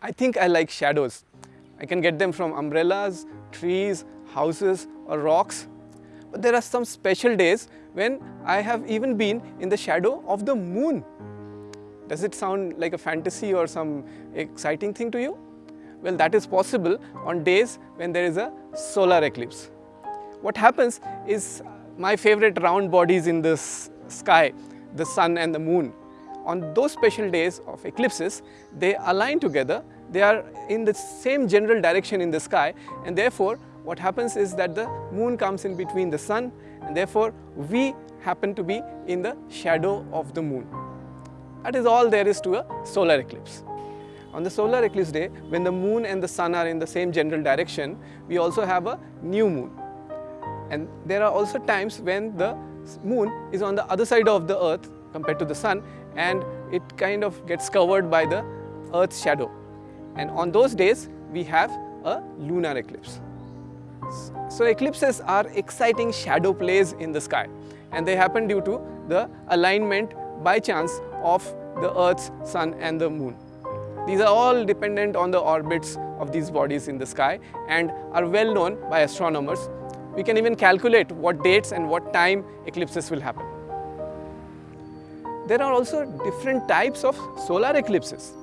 I think I like shadows. I can get them from umbrellas, trees, houses or rocks. But there are some special days when I have even been in the shadow of the moon. Does it sound like a fantasy or some exciting thing to you? Well, that is possible on days when there is a solar eclipse. What happens is my favorite round bodies in this sky, the sun and the moon, on those special days of eclipses, they align together, they are in the same general direction in the sky and therefore what happens is that the moon comes in between the sun and therefore we happen to be in the shadow of the moon. That is all there is to a solar eclipse. On the solar eclipse day, when the moon and the sun are in the same general direction, we also have a new moon. And there are also times when the moon is on the other side of the earth compared to the sun and it kind of gets covered by the earth's shadow. And on those days, we have a lunar eclipse. So eclipses are exciting shadow plays in the sky and they happen due to the alignment by chance of the earth's sun and the moon. These are all dependent on the orbits of these bodies in the sky and are well known by astronomers. We can even calculate what dates and what time eclipses will happen. There are also different types of solar eclipses.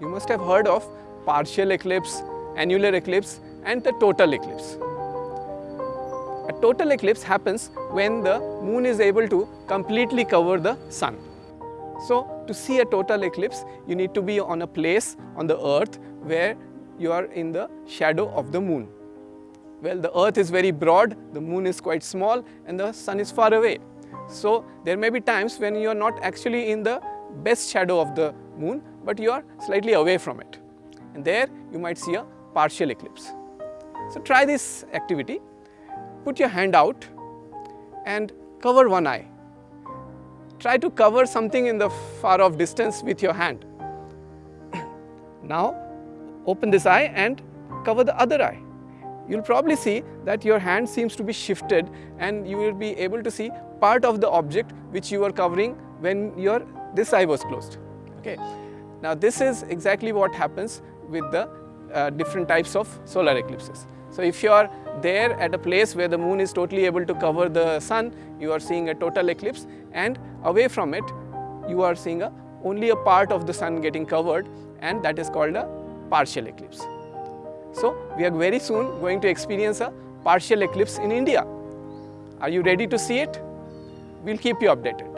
You must have heard of partial eclipse, annular eclipse and the total eclipse. A total eclipse happens when the moon is able to completely cover the sun. So to see a total eclipse, you need to be on a place on the earth where you are in the shadow of the moon. Well, the earth is very broad, the moon is quite small and the sun is far away. So there may be times when you are not actually in the best shadow of the moon, but you are slightly away from it. And there you might see a partial eclipse. So try this activity. Put your hand out and cover one eye try to cover something in the far off distance with your hand. now open this eye and cover the other eye. You'll probably see that your hand seems to be shifted and you will be able to see part of the object which you were covering when your this eye was closed. Okay. Now this is exactly what happens with the uh, different types of solar eclipses. So if you are there at a place where the moon is totally able to cover the sun, you are seeing a total eclipse and away from it, you are seeing a, only a part of the sun getting covered and that is called a partial eclipse. So we are very soon going to experience a partial eclipse in India. Are you ready to see it? We'll keep you updated.